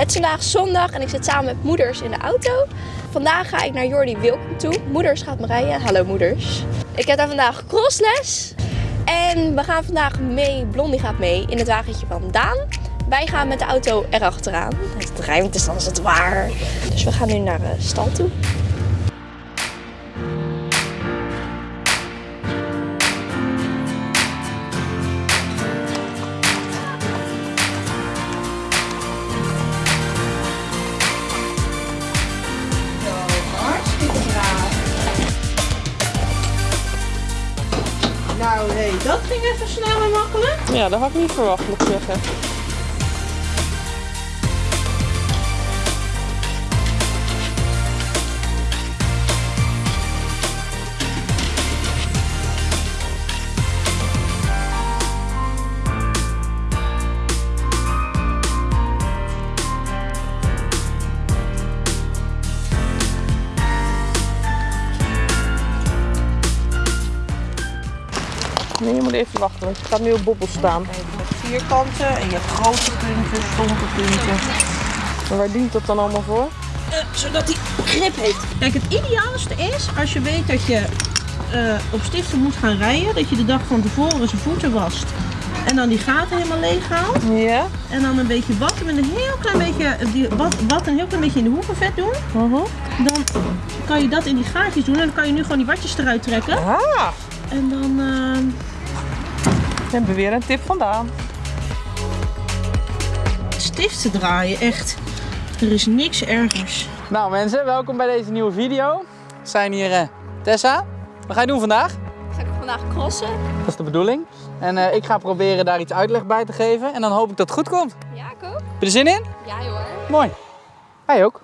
Het is vandaag zondag en ik zit samen met moeders in de auto. Vandaag ga ik naar Jordi Wilkom toe. Moeders gaat me rijden. Hallo moeders. Ik heb daar vandaag crossles. En we gaan vandaag mee, Blondie gaat mee, in het wagentje van Daan. Wij gaan met de auto erachteraan. Het ruimte is dan als het waar. Dus we gaan nu naar de stal toe. Ja, dat had ik niet verwacht, moet ik zeggen. Je gaat nu op bobbel staan. Je hebt vierkanten en je hebt grote punten, stompe punten. En waar dient dat dan allemaal voor? zodat hij grip heeft. Kijk, het ideaalste is als je weet dat je eh, op stiften moet gaan rijden, dat je de dag van tevoren zijn voeten wast. En dan die gaten helemaal leeg haalt. Ja. En dan een beetje watten met een heel klein beetje, die wat, wat een heel klein beetje in de hoeken vet doen. Uh Dan kan je dat in die gaatjes doen en dan kan je nu gewoon die watjes eruit trekken. Ah, En dan eh, we hebben weer een tip vandaan. stiften draaien, echt. Er is niks ergers. Nou mensen, welkom bij deze nieuwe video. We zijn hier eh, Tessa. Wat ga je doen vandaag? Ga ik vandaag crossen? Dat is de bedoeling. En eh, ik ga proberen daar iets uitleg bij te geven. En dan hoop ik dat het goed komt. Heb Ja, ik ook. je er zin in? Ja hoor. Mooi. Hij ook.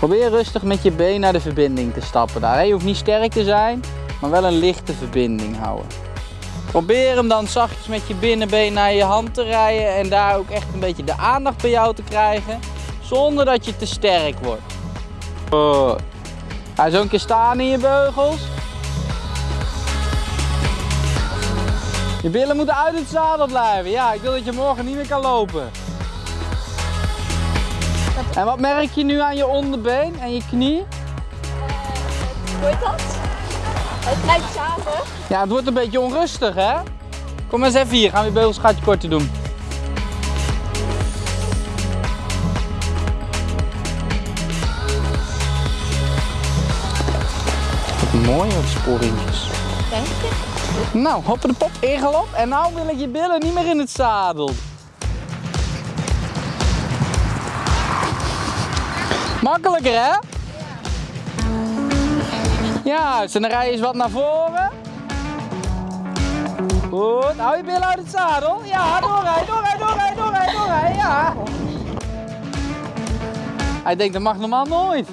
Probeer rustig met je been naar de verbinding te stappen daar. Je hoeft niet sterk te zijn, maar wel een lichte verbinding houden. Probeer hem dan zachtjes met je binnenbeen naar je hand te rijden en daar ook echt een beetje de aandacht bij jou te krijgen, zonder dat je te sterk wordt. Ga zo een keer staan in je beugels. Je billen moeten uit het zadel blijven. Ja, ik wil dat je morgen niet meer kan lopen. En wat merk je nu aan je onderbeen en je knie? Hoe heet dat? Het blijft samen. Ja, het wordt een beetje onrustig, hè? Kom eens even hier, gaan we je beugels een gaatje korter doen. Wat mooi, wat sporingjes. Denk je? Nou, hoppen de pop, ingelop. En nou wil ik je billen niet meer in het zadel. Makkelijker, hè? Ja, en dan rij je eens wat naar voren. Goed, hou je billen uit het zadel. Ja, doorrijden, doorrijden, doorrijden, doorrijden, doorrijden, ja. Hij denkt, dat mag normaal nooit.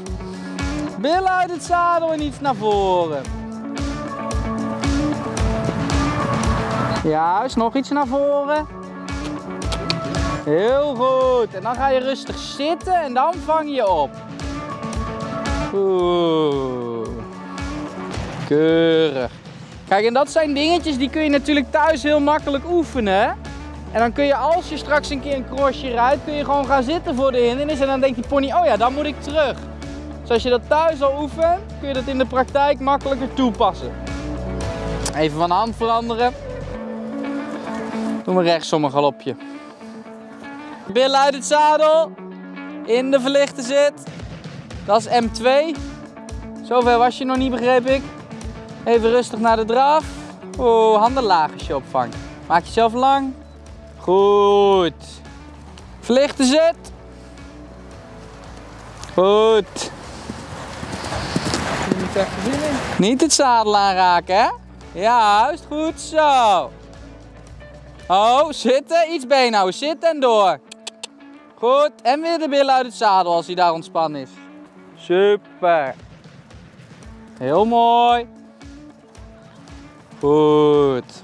Billen uit het zadel en iets naar voren. Juist, nog iets naar voren. Heel goed. En dan ga je rustig zitten en dan vang je op. Oeh. Keurig. Kijk, en dat zijn dingetjes die kun je natuurlijk thuis heel makkelijk oefenen. En dan kun je als je straks een keer een crossje rijdt, kun je gewoon gaan zitten voor de hindernis. En dan denkt die pony, oh ja, dan moet ik terug. Dus als je dat thuis al oefent, kun je dat in de praktijk makkelijker toepassen. Even van hand veranderen. Doen we rechtsom een galopje. Billen uit het zadel. In de verlichte zit. Dat is M2. Zover was je nog niet, begreep ik. Even rustig naar de draf. Oeh, handen laag als je opvangt. Maak jezelf lang. Goed. Verlichte zit. Goed. Moet echt. Niet het zadel aanraken, hè? Juist, goed zo. Oh, zitten, iets been houden, zitten en door. Goed, en weer de billen uit het zadel als hij daar ontspannen is. Super. Heel mooi. Goed.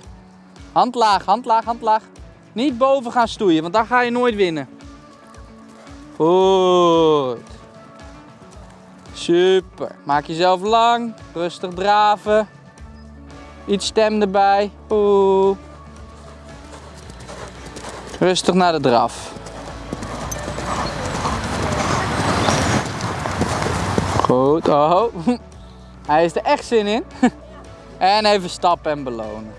Hand laag, hand laag, hand laag. Niet boven gaan stoeien, want dan ga je nooit winnen. Goed. Super. Maak jezelf lang. Rustig draven. Iets stem erbij. Oeh. Rustig naar de draf. Goed. Oh. Hij is er echt zin in. En even stappen en belonen.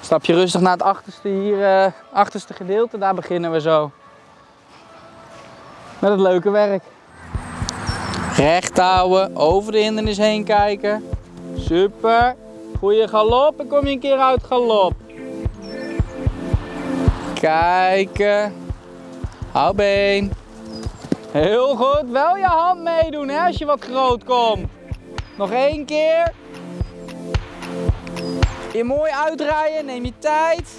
Stap je rustig naar het achterste hier, eh, achterste gedeelte. Daar beginnen we zo. Met het leuke werk. Recht houden, over de hindernis heen kijken. Super. Goeie galop en kom je een keer uit galop. Kijken. Hou been. Heel goed. Wel je hand meedoen hè, als je wat groot komt. Nog één keer. Je mooi uitdraaien, neem je tijd.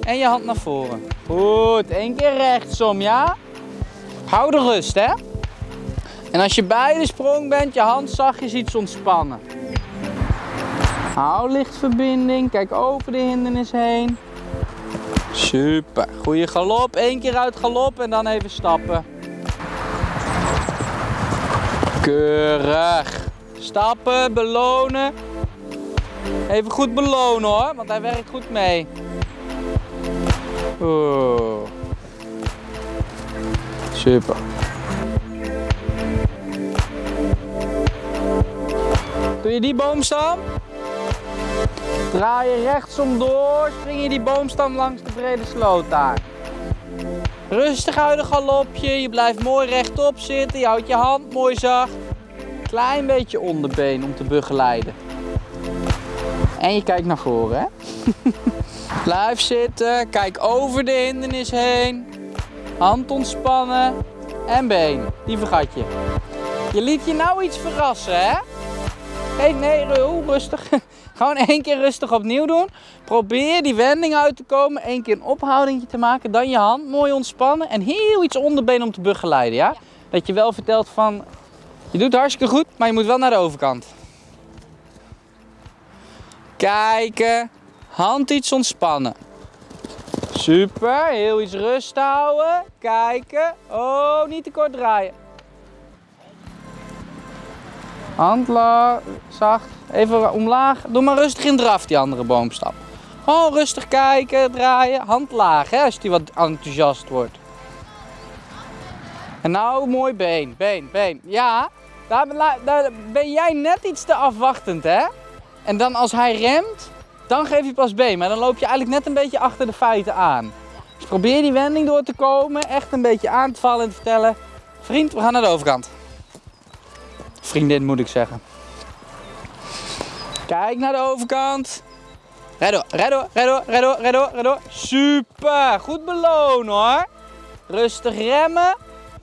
En je hand naar voren. Goed, één keer rechtsom, ja? Hou de rust, hè? En als je bij de sprong bent, je hand zachtjes iets ontspannen. Hou lichtverbinding, kijk over de hindernis heen. Super, goede galop. Eén keer uit galop en dan even stappen. Keurig. Stappen, belonen. Even goed belonen hoor, want hij werkt goed mee. Oeh. Super. Doe je die boomstam? Draai je rechtsom door, spring je die boomstam langs de brede sloot daar. Rustig uit een galopje, je blijft mooi rechtop zitten, je houdt je hand mooi zacht. Klein beetje onderbeen om te begeleiden. En je kijkt naar voren, hè? Blijf zitten, kijk over de hindernis heen. Hand ontspannen en been. Die vergat je. Je liet je nou iets verrassen, hè? Geef nee, Ru, rustig. Gewoon één keer rustig opnieuw doen. Probeer die wending uit te komen. Eén keer een ophouding te maken. Dan je hand mooi ontspannen. En heel iets onderbeen om te begeleiden, ja? Dat je wel vertelt van... Je doet hartstikke goed, maar je moet wel naar de overkant. Kijken. Hand iets ontspannen. Super. Heel iets rust houden. Kijken. Oh, niet te kort draaien. Hand zacht. Even omlaag. Doe maar rustig in draf die andere boomstap. Gewoon rustig kijken, draaien. Hand laag hè, als die wat enthousiast wordt. En nou mooi been, been, been. Ja, daar ben jij net iets te afwachtend hè. En dan als hij remt, dan geef je pas been. Maar dan loop je eigenlijk net een beetje achter de feiten aan. Dus probeer die wending door te komen. Echt een beetje aan te vallen en te vertellen. Vriend, we gaan naar de overkant. Vriendin moet ik zeggen. Kijk naar de overkant. Red door, red door, red door, red door, red door. Super, goed belonen hoor. Rustig remmen.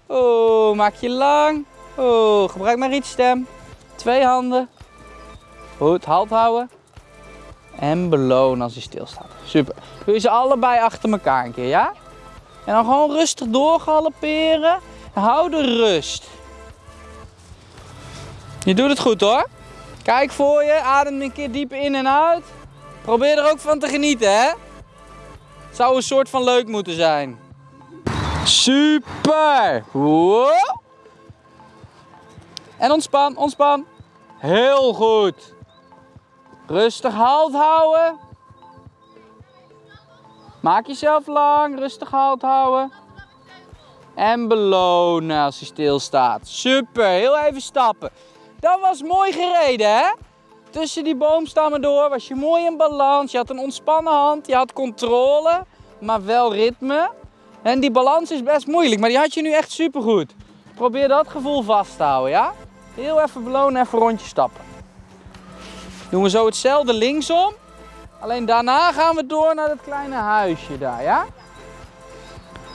Oh, maak je lang. Oh, gebruik maar iets stem. Twee handen. Goed, halt houden. En belonen als hij stilstaat. Super. Doe je ze allebei achter elkaar een keer, ja? En dan gewoon rustig doorgalopperen. Hou de rust. Je doet het goed hoor. Kijk voor je, adem een keer diep in en uit. Probeer er ook van te genieten, hè? Zou een soort van leuk moeten zijn. Super! En ontspan, ontspan. Heel goed. Rustig halt houden. Maak jezelf lang, rustig halt houden. En belonen als hij stilstaat. Super, heel even stappen. Dat was mooi gereden, hè? Tussen die boomstammen door was je mooi in balans. Je had een ontspannen hand, je had controle, maar wel ritme. En die balans is best moeilijk, maar die had je nu echt super goed. Probeer dat gevoel vast te houden, ja? Heel even belonen, even rondje stappen. Doen we zo hetzelfde linksom. Alleen daarna gaan we door naar dat kleine huisje daar, ja?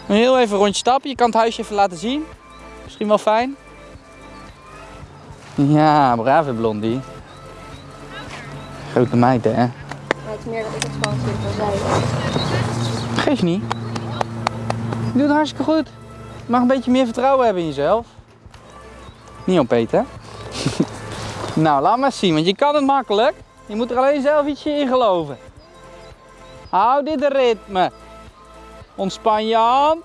Heel even rondje stappen. Je kan het huisje even laten zien. Misschien wel fijn. Ja, brave blondie. Grote meid, hè? Maar het is meer dat ik het spannend vind dan zij. Geef niet. Je doet het hartstikke goed. Je mag een beetje meer vertrouwen hebben in jezelf. Niet opeten, nou, laat maar zien, want je kan het makkelijk. Je moet er alleen zelf ietsje in geloven. Hou dit ritme. Ontspan je hand.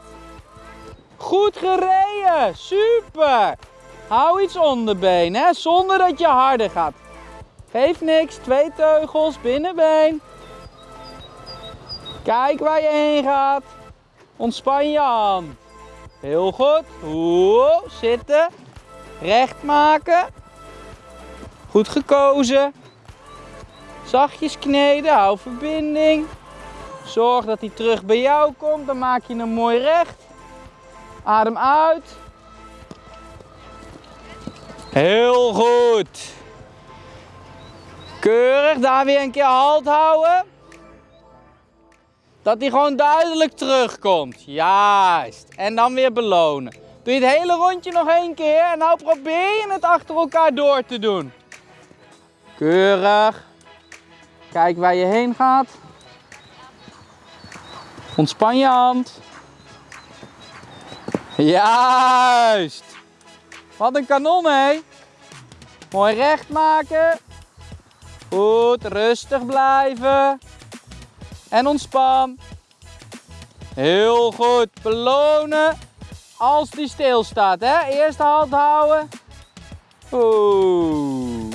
Goed gereden. Super. Hou iets onderbeen, hè? zonder dat je harder gaat. Geeft niks. Twee teugels, binnenbeen. Kijk waar je heen gaat. Ontspan je hand. Heel goed. Oeh, zitten. Recht maken. Goed gekozen. Zachtjes kneden, hou verbinding. Zorg dat hij terug bij jou komt, dan maak je hem mooi recht. Adem uit. Heel goed. Keurig, daar weer een keer halt houden. Dat hij gewoon duidelijk terugkomt. Juist. En dan weer belonen. Doe je het hele rondje nog één keer en nou probeer je het achter elkaar door te doen. Keurig. Kijk waar je heen gaat. Ontspan je hand. Juist. Wat een kanon, hé. Mooi recht maken. Goed, rustig blijven. En ontspan. Heel goed. Belonen als die stilstaat, hè. Eerst halt houden. Oeh.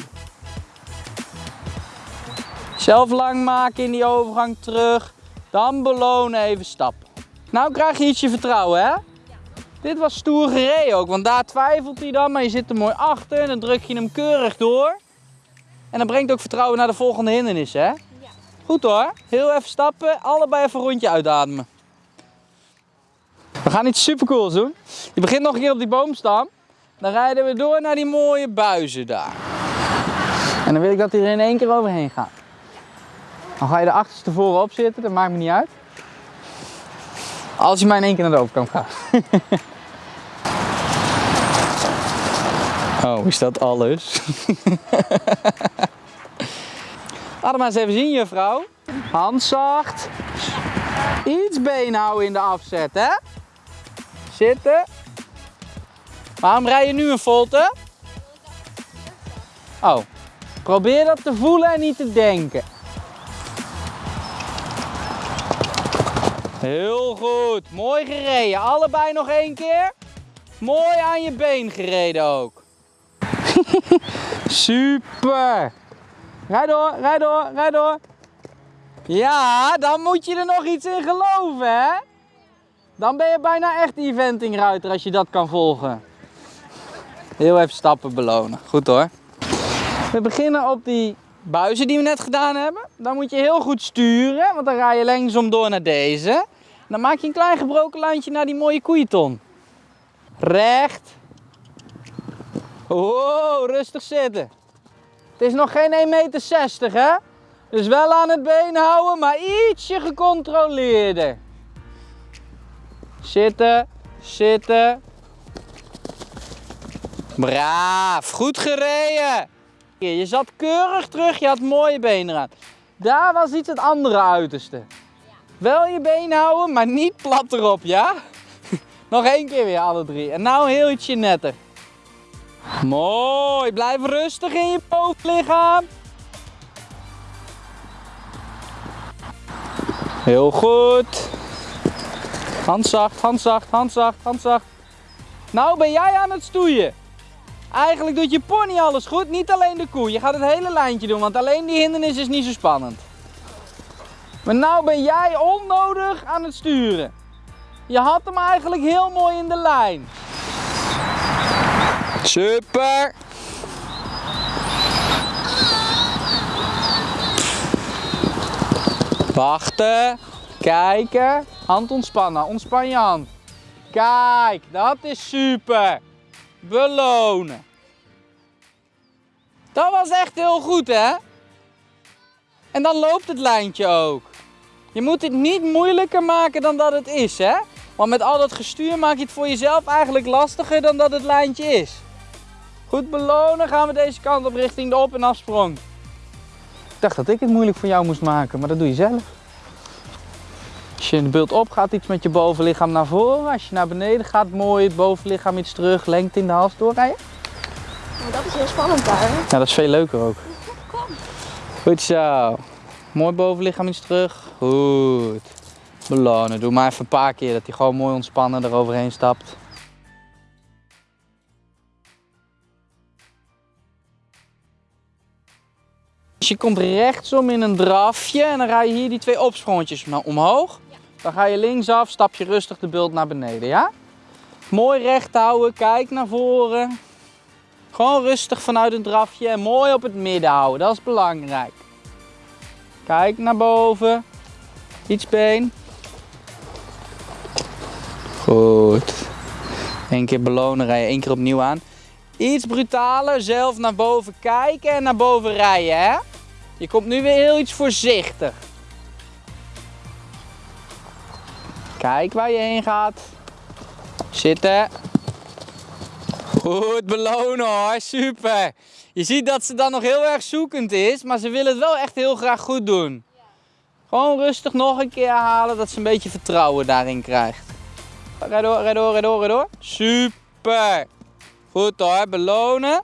Zelf lang maken in die overgang terug. Dan belonen even stappen. Nou krijg je ietsje vertrouwen, hè? Dit was stoer gereden ook, want daar twijfelt hij dan, maar je zit er mooi achter en dan druk je hem keurig door. En dan brengt ook vertrouwen naar de volgende hindernis, hè? Goed hoor. Heel even stappen, allebei even een rondje uitademen. We gaan iets supercools doen. Je begint nog een keer op die boomstam. Dan rijden we door naar die mooie buizen daar. En dan wil ik dat hij er in één keer overheen gaat. Dan ga je de achterste voorop zitten, dat maakt me niet uit. Als je maar in één keer naar de overkant gaat. oh, is dat alles? Laat maar eens even zien, juffrouw. Hand zacht. Iets been houden in de afzet, hè? Zitten. Waarom rij je nu een volte? Oh, probeer dat te voelen en niet te denken. Heel goed. Mooi gereden. Allebei nog één keer. Mooi aan je been gereden ook. Super. Rij door, rij door, rij door. Ja, dan moet je er nog iets in geloven, hè? Dan ben je bijna echt eventingruiter als je dat kan volgen. Heel even stappen belonen. Goed hoor. We beginnen op die buizen die we net gedaan hebben. Dan moet je heel goed sturen, want dan rij je langzaam door naar deze. Dan maak je een klein gebroken lijntje naar die mooie koeienton. Recht. Wow, rustig zitten. Het is nog geen 1,60 meter, hè? Dus wel aan het been houden, maar ietsje gecontroleerder. Zitten, zitten. Braaf, goed gereden. Je zat keurig terug, je had mooie benen aan. Daar was iets het andere uiterste. Wel je been houden, maar niet plat erop, ja? Nog één keer weer alle drie. En nou heel ietsje netter. Mooi, blijf rustig in je bovenlichaam. Heel goed. Hand zacht, hand zacht, hand zacht, hand zacht. Nou ben jij aan het stoeien. Eigenlijk doet je pony alles goed, niet alleen de koe. Je gaat het hele lijntje doen, want alleen die hindernis is niet zo spannend. Maar nou ben jij onnodig aan het sturen. Je had hem eigenlijk heel mooi in de lijn. Super. Wachten. Kijken. Hand ontspannen. Ontspan je hand. Kijk, dat is super. Belonen. Dat was echt heel goed, hè? En dan loopt het lijntje ook. Je moet het niet moeilijker maken dan dat het is, hè? Want met al dat gestuur maak je het voor jezelf eigenlijk lastiger dan dat het lijntje is. Goed belonen, gaan we deze kant op richting de op- en afsprong. Ik dacht dat ik het moeilijk voor jou moest maken, maar dat doe je zelf. Als je in de beeld op gaat, iets met je bovenlichaam naar voren. Als je naar beneden gaat, mooi het bovenlichaam iets terug, lengte in de hals doorrijden. Maar dat is heel spannend daar. Ja, dat is veel leuker ook. Goed zo. Mooi bovenlichaam iets terug. Goed. Belonen. Doe maar even een paar keer dat hij gewoon mooi ontspannen eroverheen stapt. Dus je komt rechtsom in een drafje en dan rij je hier die twee opsprongetjes omhoog. Dan ga je linksaf, stap je rustig de bult naar beneden, ja? Mooi recht houden, kijk naar voren. Gewoon rustig vanuit een drafje en mooi op het midden houden, dat is belangrijk. Kijk naar boven. Iets been. Goed. Eén keer belonen, rij je één keer opnieuw aan. Iets brutaler, zelf naar boven kijken en naar boven rijden, hè? Je komt nu weer heel iets voorzichtig. Kijk waar je heen gaat. Zitten. Goed belonen hoor, super. Je ziet dat ze dan nog heel erg zoekend is, maar ze wil het wel echt heel graag goed doen. Gewoon rustig nog een keer halen, dat ze een beetje vertrouwen daarin krijgt. Rijd door, rijd door, rijd door, rijd door. Super. Goed hoor, belonen.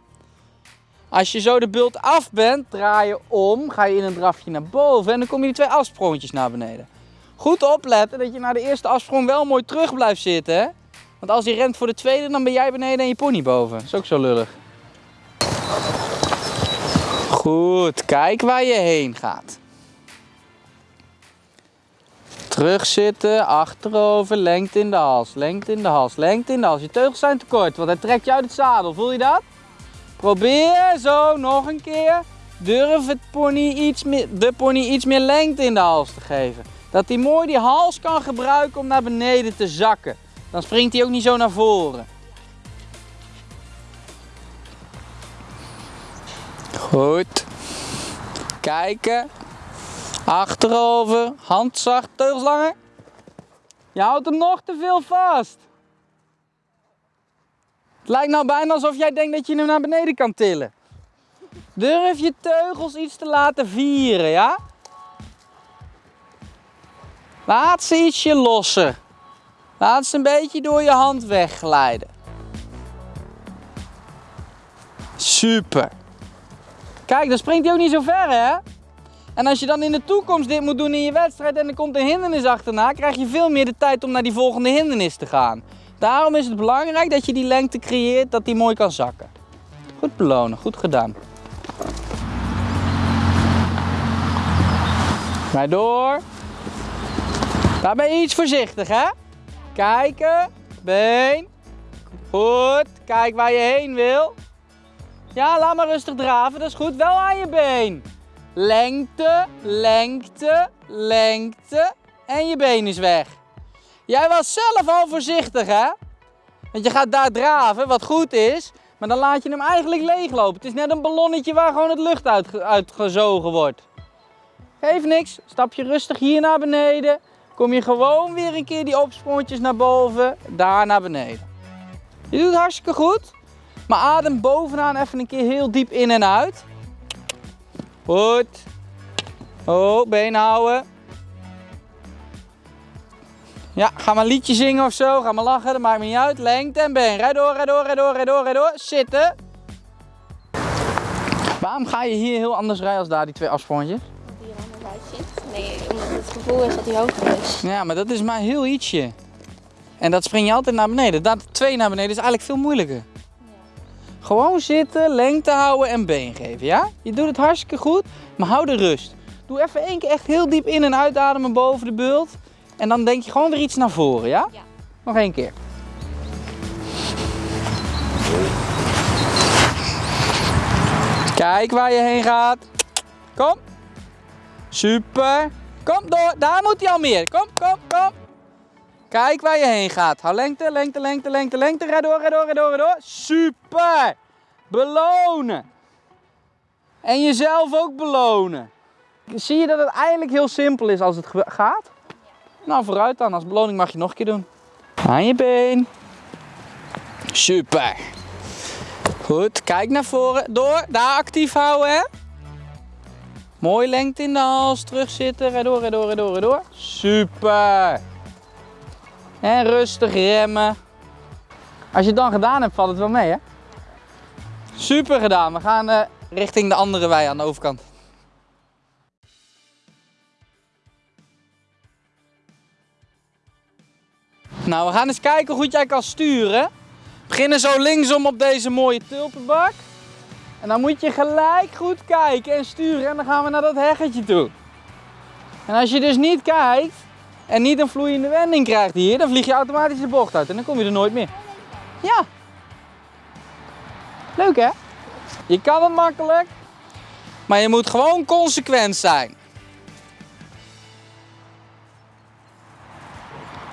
Als je zo de bult af bent, draai je om, ga je in een drafje naar boven en dan kom je die twee afsprongetjes naar beneden. Goed opletten dat je na de eerste afsprong wel mooi terug blijft zitten. Hè? Want als hij rent voor de tweede, dan ben jij beneden en je pony boven. Dat is ook zo lullig. Goed, kijk waar je heen gaat. Terugzitten, achterover, lengte in de hals, lengte in de hals, lengte in de hals. Je teugels zijn te kort, want hij trekt je uit het zadel. Voel je dat? Probeer zo nog een keer. Durf het pony iets meer, de pony iets meer lengte in de hals te geven. Dat hij mooi die hals kan gebruiken om naar beneden te zakken. Dan springt hij ook niet zo naar voren. Goed. Kijken. Achterover. Hand zacht, teugels langer. Je houdt hem nog te veel vast. Het lijkt nou bijna alsof jij denkt dat je hem naar beneden kan tillen. Durf je teugels iets te laten vieren, ja? Laat ze ietsje losser. Laat ze een beetje door je hand wegglijden. Super. Kijk, dan springt hij ook niet zo ver, hè? En als je dan in de toekomst dit moet doen in je wedstrijd en er komt een hindernis achterna, krijg je veel meer de tijd om naar die volgende hindernis te gaan. Daarom is het belangrijk dat je die lengte creëert, dat die mooi kan zakken. Goed belonen, goed gedaan. Maar door. Daar ben je iets voorzichtig, hè? Kijken, been. Goed, kijk waar je heen wil. Ja, laat maar rustig draven, dat is goed. Wel aan je been. Lengte, lengte, lengte. En je been is weg. Jij was zelf al voorzichtig, hè? Want je gaat daar draven, wat goed is. Maar dan laat je hem eigenlijk leeglopen. Het is net een ballonnetje waar gewoon het lucht uit, uitgezogen wordt. Geef niks. Stap je rustig hier naar beneden. Kom je gewoon weer een keer die opsprongetjes naar boven. Daar naar beneden. Je doet het hartstikke goed. Maar adem bovenaan even een keer heel diep in en uit. Goed. Oh, been houden. Ja, ga maar een liedje zingen of zo. Ga maar lachen, dat maakt me niet uit. Lengte en been. Rijd door, rijd door, rijd door, rijd door, rijd door. Zitten. Waarom ga je hier heel anders rijden als daar, die twee afsprongetjes? Die er anders uitziet. Nee, omdat het gevoel is dat hij hoger is. Ja, maar dat is maar heel ietsje. En dat spring je altijd naar beneden. Dat twee naar beneden is eigenlijk veel moeilijker. Gewoon zitten, lengte houden en been geven, ja? Je doet het hartstikke goed, maar hou de rust. Doe even één keer echt heel diep in- en uitademen boven de bult. En dan denk je gewoon weer iets naar voren, ja? Ja. Nog één keer. Kijk waar je heen gaat. Kom. Super. Kom door. Daar moet hij al meer. Kom, kom, kom. Kijk waar je heen gaat. Hou lengte, lengte, lengte, lengte, lengte. Rijd door, rijd door, rijd door, rijd door. Super. Belonen. En jezelf ook belonen. Zie je dat het eigenlijk heel simpel is als het gaat? Nou, vooruit dan. Als beloning mag je nog een keer doen. Aan je been. Super. Goed, kijk naar voren. Door, daar actief houden, hè. Mooi lengte in de hals, terugzitten. Rijd door, rijd door, rijd door, rijd door. Super. En rustig remmen. Als je het dan gedaan hebt, valt het wel mee, hè. Super gedaan. We gaan eh, richting de andere wei aan de overkant. Nou, we gaan eens kijken hoe goed jij kan sturen. We beginnen zo linksom op deze mooie tulpenbak. En dan moet je gelijk goed kijken en sturen en dan gaan we naar dat heggetje toe. En als je dus niet kijkt en niet een vloeiende wending krijgt hier, dan vlieg je automatisch de bocht uit en dan kom je er nooit meer. Ja. Leuk hè? Je kan het makkelijk, maar je moet gewoon consequent zijn.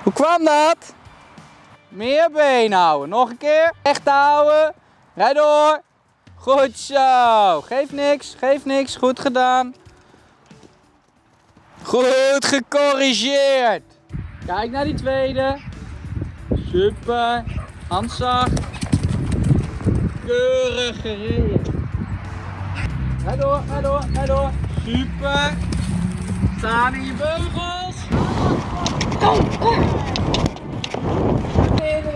Hoe kwam dat? Meer been houden. Nog een keer. Recht houden. Rijd door. Goed zo. Geef niks. Geef niks. Goed gedaan. Goed gecorrigeerd. Kijk naar die tweede. Super. Hand zacht. Keurig gereden. Rijd door, rijd door, rijd door. Super. Staan in je beugels. Dan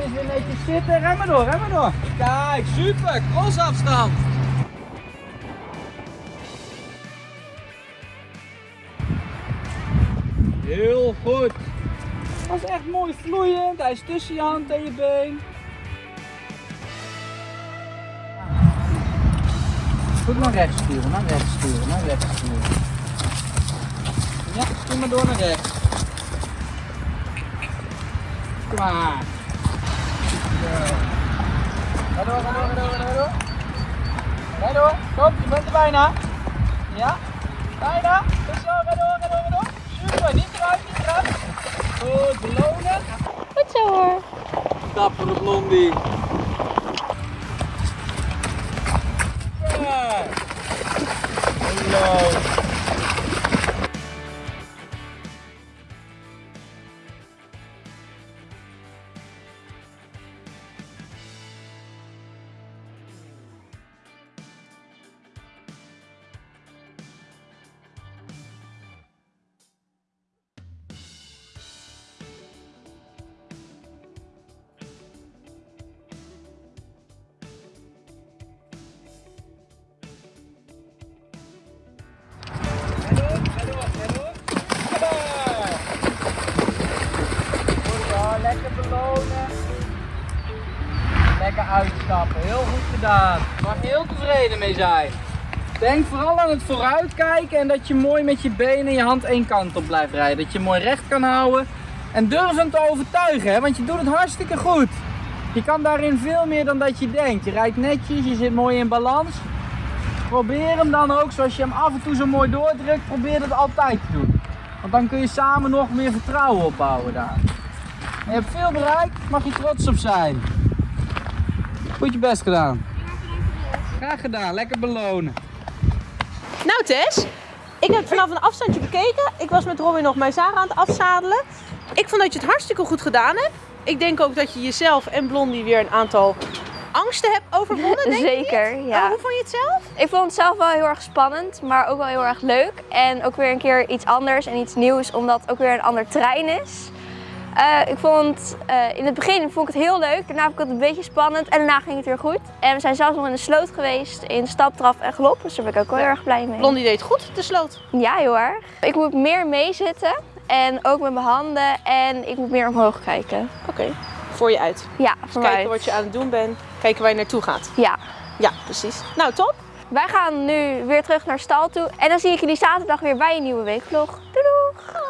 is weer netjes zitten. Ren maar door, ren maar door. Kijk, super. Crossafstand. Heel goed. Dat is echt mooi vloeiend. Hij is tussen je hand en je been. Goed naar rechts sturen, naar rechts sturen, naar rechts sturen. Ja, stuur maar door naar rechts. Klaar. Zo. Ga door, ga door, ga door, ga door. Ga door, kom, je bent er bijna. Ja, bijna. Goed zo, ga door, ga door, ga door. Super, niet eruit, niet eruit. Goed, belonen. Goed zo hoor. Dappere blondie. Hallo. Lekker uitstappen, heel goed gedaan. Mag je heel tevreden mee zijn. Denk vooral aan het vooruitkijken en dat je mooi met je benen en je hand één kant op blijft rijden. Dat je mooi recht kan houden. En durf hem te overtuigen, hè, want je doet het hartstikke goed. Je kan daarin veel meer dan dat je denkt. Je rijdt netjes, je zit mooi in balans. Probeer hem dan ook, zoals je hem af en toe zo mooi doordrukt, probeer dat altijd te doen. Want dan kun je samen nog meer vertrouwen opbouwen daar. Je hebt veel bereikt, mag je trots op zijn. Goed je best gedaan. Graag gedaan, lekker belonen. Nou Tess, ik heb het vanaf een afstandje bekeken. Ik was met Robin nog mijn Zara aan het afzadelen. Ik vond dat je het hartstikke goed gedaan hebt. Ik denk ook dat je jezelf en Blondie weer een aantal angsten hebt overwonnen, denk Zeker, niet? ja. Oh, hoe vond je het zelf? Ik vond het zelf wel heel erg spannend, maar ook wel heel erg leuk. En ook weer een keer iets anders en iets nieuws, omdat het ook weer een ander terrein is. Eh, ik vond eh, in het begin vond ik het heel leuk, daarna vond ik het een beetje spannend en daarna ging het weer goed. En we zijn zelfs nog in de sloot geweest, in staptraf en galop, dus daar ben ik ook wel heel erg blij mee. Blondie deed goed, de sloot. Ja, heel erg. Ik moet meer meezitten en ook met mijn handen en ik moet meer omhoog kijken. Oké, voor je uit. Ja, voor Kijken wat je aan het doen bent, kijken waar je naartoe gaat. Ja. Ja, precies. Nou, top. Wij gaan nu weer terug naar stal toe en dan zie ik jullie zaterdag weer bij een nieuwe weekvlog. Doei!